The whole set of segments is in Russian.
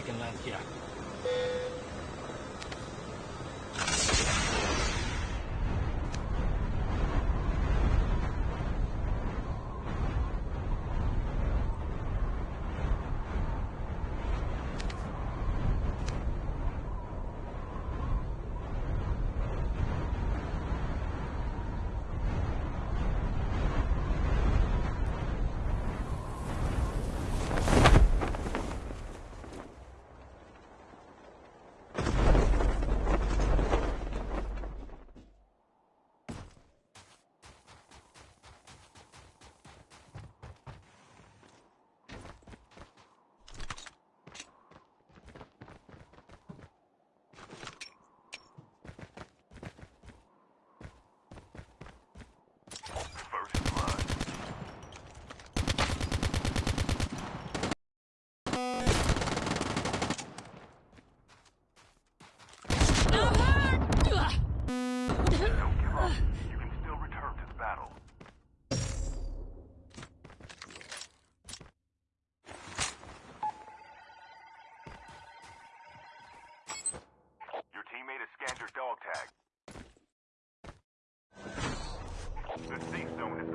いけない気が。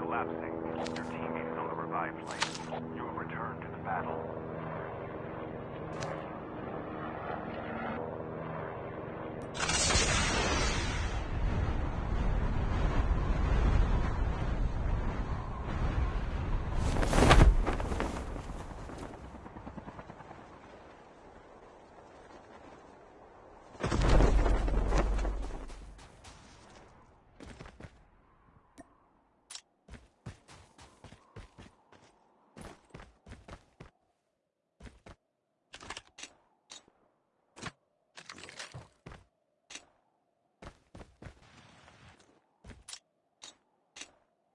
Collapsing. Your teammate is on the revive flight. You will return to the battle.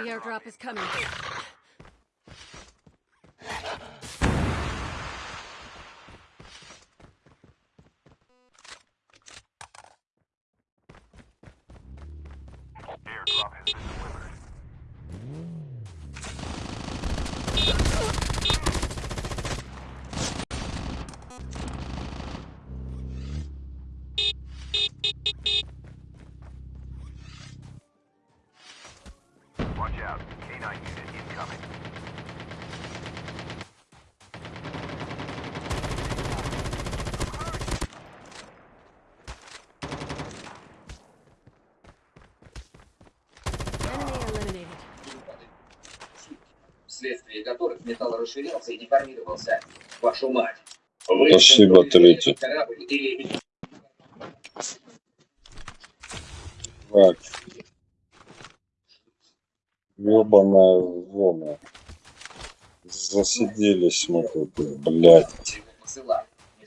The airdrop is coming. Out. K9 unit incoming. Enemy eliminated. вследствие которых металл расширялся и деформировался. Вашу мать. Спасибо, третий. Корабль или Так. Ёбаная зона. Засиделись мы тут, блядь.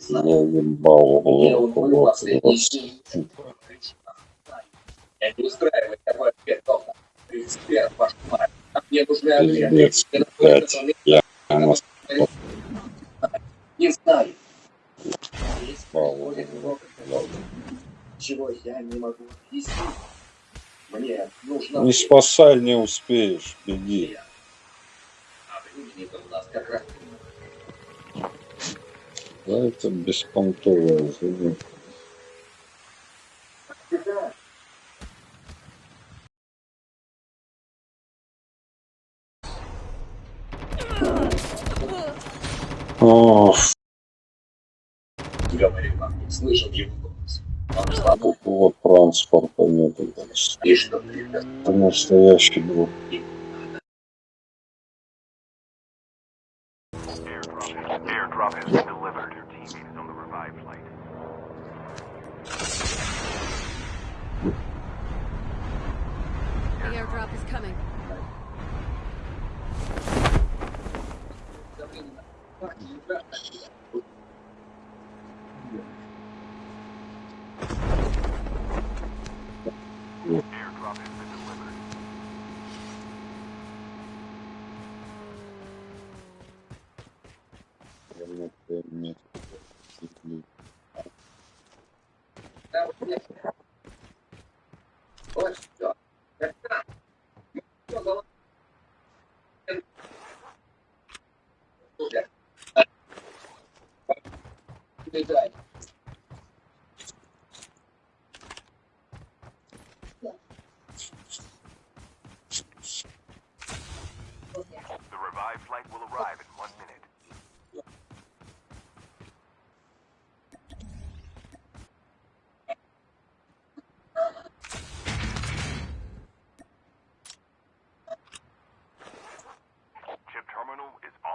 Я ебал день. Я не устраиваю такой ответ, Тома. 31, вашу мать. Мне нужны ответы. Блядь. Я Не знаю. Чего я не могу объяснить. Мне нужно... Не спасай, не успеешь. Беги. А у нас как раз... Да, это беспонтовая. Ох, Говорю вам, не слышал его такого транспорта нет. Это настоящий друг. Airdrop, airdrop Вот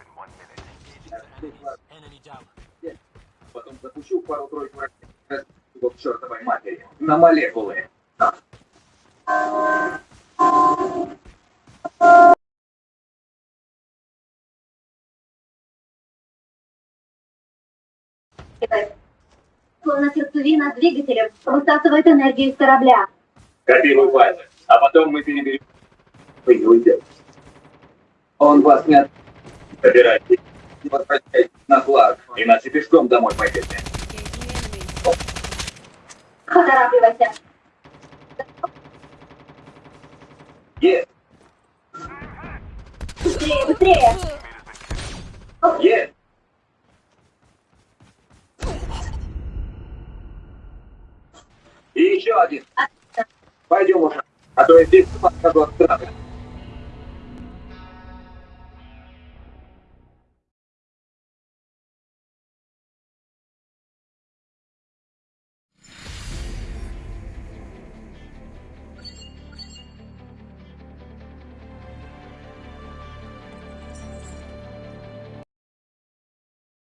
in one minute. Enemy down. Потом запущу пару-тройку ракет к чертовой матери. На молекулы. Словно сердцевина с двигателем высасывает энергию из корабля. Копируй файлы, а потом мы переберем. Вы не уйдете. Он вас не от... Собирайтесь. Не возвращайтесь на флаг, иначе пешком домой пойдете. Поторапливайся. Есть, Быстрее, быстрее. есть. И еще один. Пойдем уже, а то я здесь подхожу от страха.